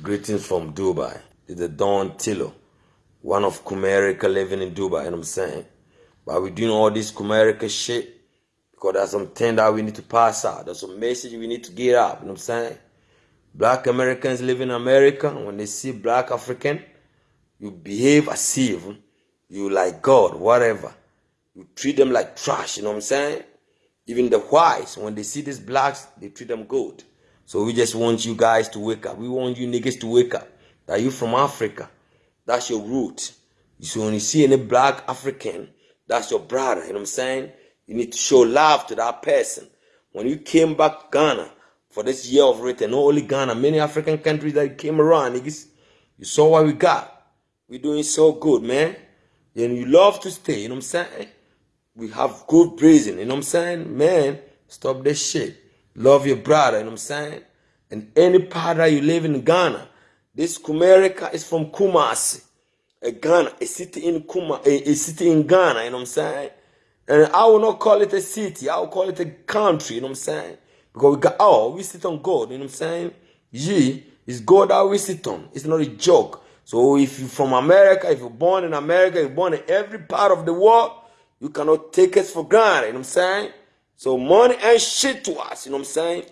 Greetings from Dubai. It's the Don Tillo, one of Kumerica living in Dubai, you know what I'm saying? But we're doing all this Kumerica shit because there's some thing that we need to pass out. There's some message we need to get out, you know what I'm saying? Black Americans live in America, when they see black African, you behave as if you like God, whatever. You treat them like trash, you know what I'm saying? Even the whites, when they see these blacks, they treat them good. So we just want you guys to wake up. We want you niggas to wake up. That you from Africa. That's your root. So when you see any black African, that's your brother. You know what I'm saying? You need to show love to that person. When you came back Ghana for this year of return, not only Ghana, many African countries that came around, niggas, you saw what we got. we doing so good, man. And you love to stay, you know what I'm saying? We have good reason, you know what I'm saying? Man, stop this shit. Love your brother, you know what I'm saying? And any part that you live in Ghana, this Kumerica is from Kumasi, a Ghana, a city in Kuma, a, a city in Ghana, you know what I'm saying? And I will not call it a city, I will call it a country, you know what I'm saying? Because we got, oh, we sit on God, you know what I'm saying? Ye is God that we sit on. It's not a joke. So if you're from America, if you're born in America, you're born in every part of the world, you cannot take us for granted, you know what I'm saying? So money ain't shit to us, you know what I'm saying?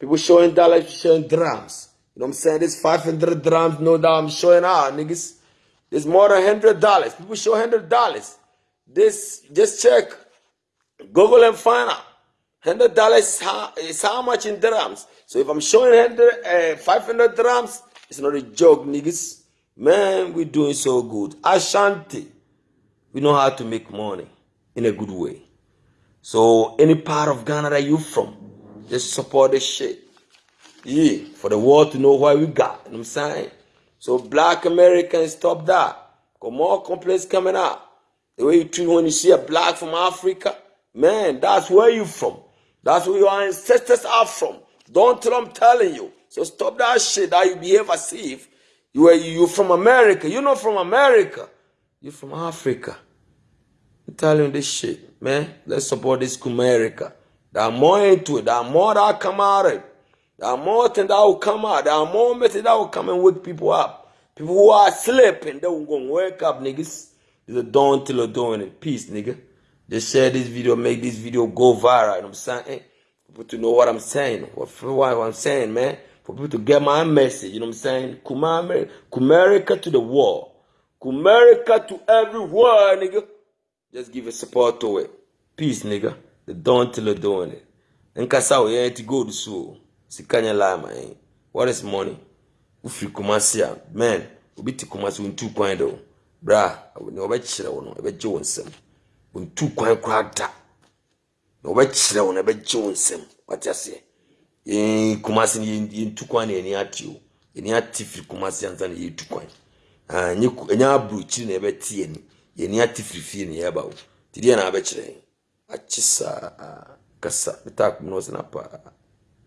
People showing dollars, showing dirhams. You know what I'm saying? This 500 dirhams, no doubt I'm showing out, niggas. It's more than $100. People show $100. This, just check. Google and find out. $100 is how, is how much in dirhams. So if I'm showing 100, uh, 500 dirhams, it's not a joke, niggas. Man, we're doing so good. Ashanti, we know how to make money in a good way. So any part of Ghana that you from, just support this shit. Yeah, for the world to know what we got. You know what I'm saying? So black Americans stop that. Got more complaints coming out. The way you treat when you see a black from Africa, man, that's where you from. That's where your ancestors are from. Don't tell them telling you. So stop that shit that you behave as if you are you from America. You're not from America. You're from Africa. I'm telling you this shit, man. Let's support this Kumerica. There are more into it. There are more that come out of it. There are more things that will come out. There are more methods that will come and wake people up. People who are sleeping, they will go and wake up, niggas. It's a dawn till a doing it. Peace, nigga. Just share this video, make this video go viral. You know what I'm saying? Eh? For people to know what I'm saying. What, what I'm saying, man. For people to get my message. You know what I'm saying? Kumerica to the world. Kumerica to everywhere, nigga. Just give a support to it. Peace, nigga. The don't till you're doing it. Nkasa we ain't good so. Sikanya lama man. What is money? Ufi kumasi ya. Man, ubiti kumasi untu kwendo. Bra, ni wabachira wono, ebegye wonsem. Untu kwan kwagda. Na wabachira wono ebegye wonsem. What you say? Eh kumasi ni untu kwan ni atio. Ni atifi kumasi anza ni untu kwan. Ah, nyi nya abru chiri na ebetie ni yɛni ate firifie ne yɛba wo. Nti deɛ na abɛkyerɛ akye saa kasa. Metaa kom no ɔsena paa